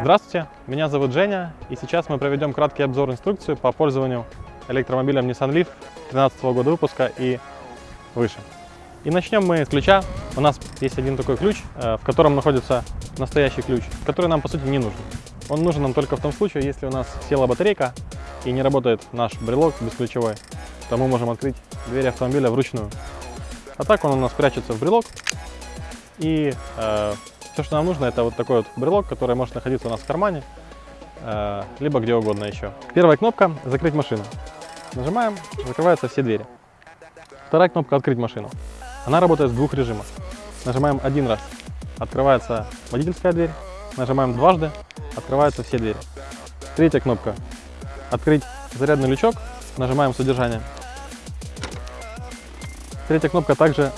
Здравствуйте, меня зовут Женя, и сейчас мы проведем краткий обзор инструкции по пользованию электромобилем Nissan Leaf 2013 года выпуска и выше. И начнем мы с ключа. У нас есть один такой ключ, э, в котором находится настоящий ключ, который нам по сути не нужен. Он нужен нам только в том случае, если у нас села батарейка и не работает наш брелок бесключевой, то мы можем открыть дверь автомобиля вручную. А так он у нас прячется в брелок и э, все, что нам нужно, это вот такой вот брелок, который может находиться у нас в кармане, э, либо где угодно еще. Первая кнопка – закрыть машину. Нажимаем, закрываются все двери. Вторая кнопка – открыть машину. Она работает в двух режимах. Нажимаем один раз, открывается водительская дверь. Нажимаем дважды, открываются все двери. Третья кнопка – открыть зарядный лючок. Нажимаем содержание. Третья кнопка также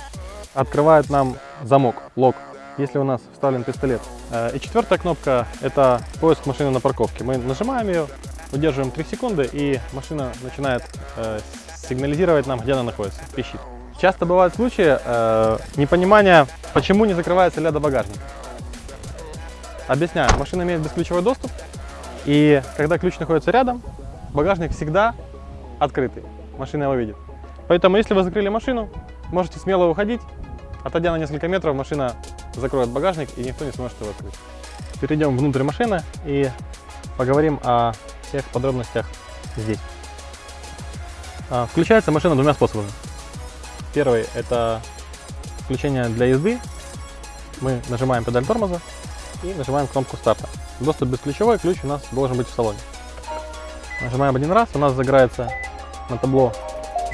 открывает нам замок, лок если у нас вставлен пистолет. Э, и четвертая кнопка – это поиск машины на парковке. Мы нажимаем ее, удерживаем 3 секунды, и машина начинает э, сигнализировать нам, где она находится, пищит. Часто бывают случаи э, непонимания, почему не закрывается ляда багажник. Объясняю, машина имеет бесключевой доступ, и когда ключ находится рядом, багажник всегда открытый, машина его видит. Поэтому, если вы закрыли машину, можете смело уходить, отойдя на несколько метров, машина закроет багажник и никто не сможет его открыть. Перейдем внутрь машины и поговорим о всех подробностях здесь. А, включается машина двумя способами. Первый – это включение для езды. Мы нажимаем педаль тормоза и нажимаем кнопку старта. Доступ бесключевой, ключ у нас должен быть в салоне. Нажимаем один раз, у нас загорается на табло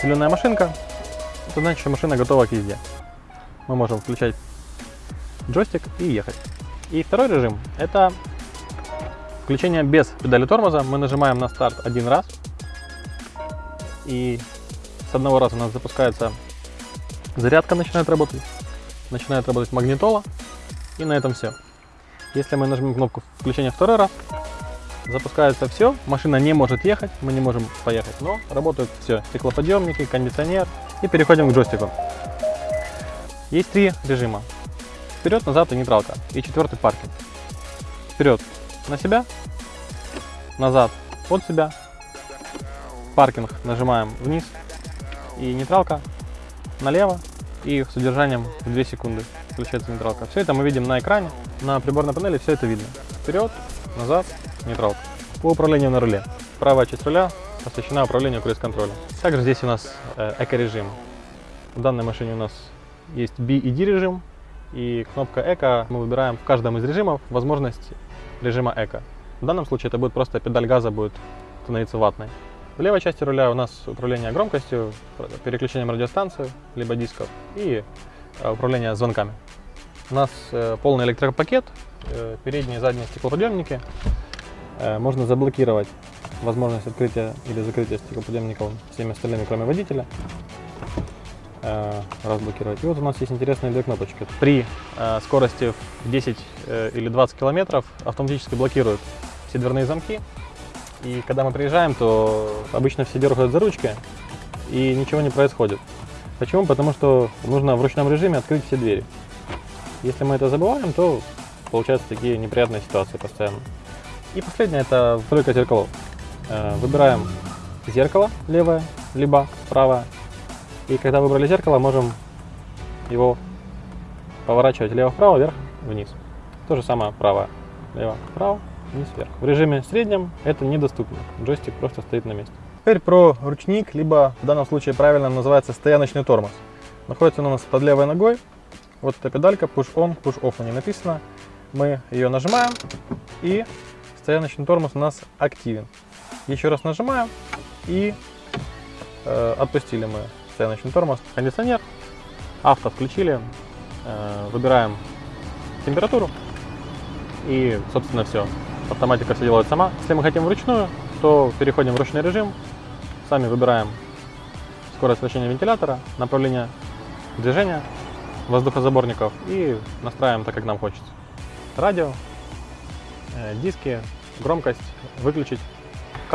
зеленая машинка. Это значит, что машина готова к езде. Мы можем включать джойстик и ехать. И второй режим – это включение без педали тормоза. Мы нажимаем на старт один раз, и с одного раза у нас запускается зарядка, начинает работать, начинает работать магнитола, и на этом все. Если мы нажмем кнопку включения второй раз, запускается все, машина не может ехать, мы не можем поехать, но работают все, стеклоподъемники, кондиционер, и переходим к джойстику. Есть три режима. Вперед, назад и нейтралка. И четвертый паркинг. Вперед на себя, назад от себя. Паркинг нажимаем вниз. И нейтралка налево. И с удержанием в 2 секунды включается нейтралка. Все это мы видим на экране. На приборной панели все это видно. Вперед, назад, нейтралка. По управлению на руле. Правая часть руля посвящена управлению круиз-контролем. Также здесь у нас э, эко-режим. В данной машине у нас есть B и D режим, и кнопка Эко мы выбираем в каждом из режимов возможность режима Эко. В данном случае это будет просто педаль газа будет становиться ватной. В левой части руля у нас управление громкостью, переключением радиостанции, либо дисков и э, управление звонками. У нас э, полный электропакет, передние и задние стеклоподъемники. Можно заблокировать возможность открытия или закрытия стеклоподъемников всеми остальными, кроме водителя э, разблокировать. И вот у нас есть интересные две кнопочки. При э, скорости в 10 э, или 20 километров автоматически блокируют все дверные замки. И когда мы приезжаем, то обычно все дергают за ручки и ничего не происходит. Почему? Потому что нужно в ручном режиме открыть все двери. Если мы это забываем, то получаются такие неприятные ситуации постоянно. И последнее это тройка зеркалов. Э, выбираем зеркало левое, либо правое, и когда выбрали зеркало, можем его поворачивать лево-вправо, вверх-вниз. То же самое право, лево-вправо, вниз-вверх. В режиме среднем это недоступно, джойстик просто стоит на месте. Теперь про ручник, либо в данном случае правильно называется стояночный тормоз. Находится он у нас под левой ногой. Вот эта педалька push-on, push-off на ней написано. Мы ее нажимаем и стояночный тормоз у нас активен. Еще раз нажимаем и э, отпустили мы стояночный тормоз, кондиционер, авто включили, э, выбираем температуру и, собственно, все. Автоматика все делает сама. Если мы хотим вручную, то переходим в ручной режим, сами выбираем скорость вращения вентилятора, направление движения воздухозаборников и настраиваем так, как нам хочется. Радио, э, диски, громкость, выключить,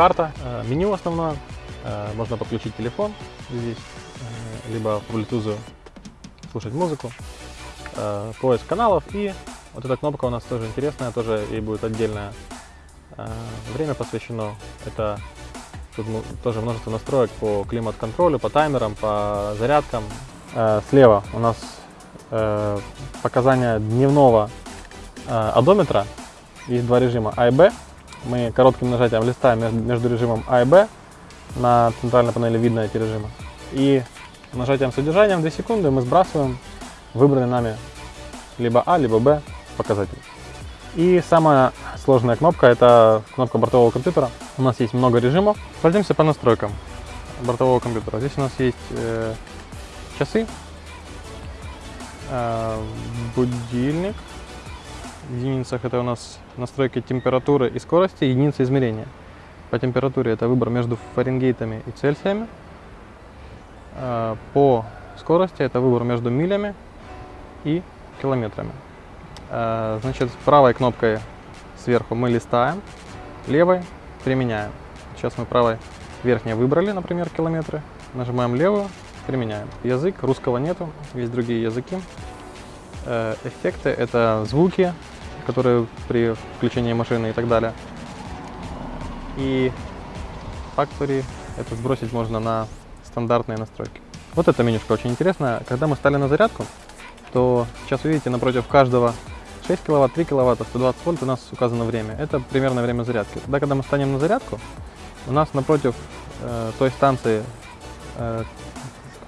карта, э, меню основное, можно подключить телефон, здесь, э, либо по Bluetooth слушать музыку, э, поиск каналов и вот эта кнопка у нас тоже интересная, тоже ей будет отдельное э, время посвящено. Это тут тоже множество настроек по климат-контролю, по таймерам, по зарядкам. Слева у нас показания дневного одометра. Есть два режима А и Б. Мы коротким нажатием листаем между режимом А и Б. На центральной панели видно эти режимы. И нажатием содержанием 2 секунды мы сбрасываем выбранный нами либо А, либо Б показатель. И самая сложная кнопка это кнопка бортового компьютера. У нас есть много режимов. Пройдемся по настройкам бортового компьютера. Здесь у нас есть э, часы, э, будильник, единицах это у нас настройки температуры и скорости, единицы измерения. По температуре это выбор между фаренгейтами и цельсиями. А, по скорости это выбор между милями и километрами. А, значит, правой кнопкой сверху мы листаем, левой применяем. Сейчас мы правой верхней выбрали, например, километры. Нажимаем левую, применяем. Язык, русского нету, есть другие языки. Э, эффекты — это звуки, которые при включении машины и так далее. И Factory это сбросить можно на стандартные настройки. Вот эта менюшка очень интересная. Когда мы стали на зарядку, то сейчас видите напротив каждого 6 киловатт, 3 киловатта, 120 вольт у нас указано время. Это примерное время зарядки. Тогда, когда мы станем на зарядку, у нас напротив э, той станции, э,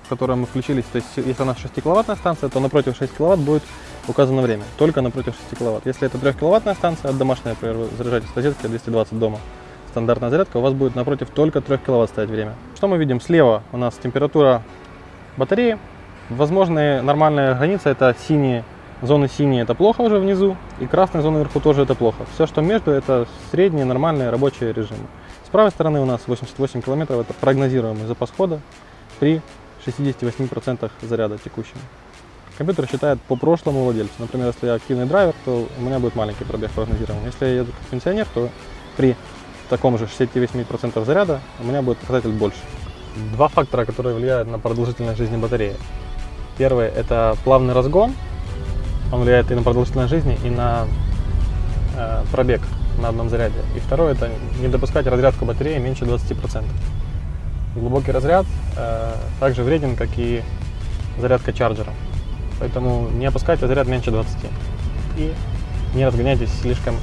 в мы включились, то есть если у нас 6 киловаттная станция, то напротив 6 киловатт будет указано время, только напротив 6 киловатт. Если это 3 киловаттная станция, от домашней, например, заряжаете с розетки 220 дома, стандартная зарядка, у вас будет напротив только 3 киловатт стоять время. Что мы видим? Слева у нас температура батареи. Возможные нормальная граница это синие, зоны синие это плохо уже внизу, и красные зоны вверху тоже это плохо. Все, что между, это средние нормальные рабочие режимы. С правой стороны у нас 88 километров, это прогнозируемый запас хода при 68% заряда текущего. Компьютер считает по прошлому владельцу. Например, если я активный драйвер, то у меня будет маленький пробег прогнозированный. Если я еду как пенсионер, то при таком же 68% заряда у меня будет показатель больше. Два фактора, которые влияют на продолжительность жизни батареи. Первый – это плавный разгон. Он влияет и на продолжительность жизни, и на э, пробег на одном заряде. И второе – это не допускать разрядку батареи меньше 20%. Глубокий разряд э, также вреден, как и зарядка чарджера. Поэтому не опускайте заряд меньше 20. И не разгоняйтесь слишком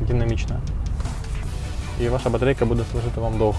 динамично. И ваша батарейка будет служить вам долго.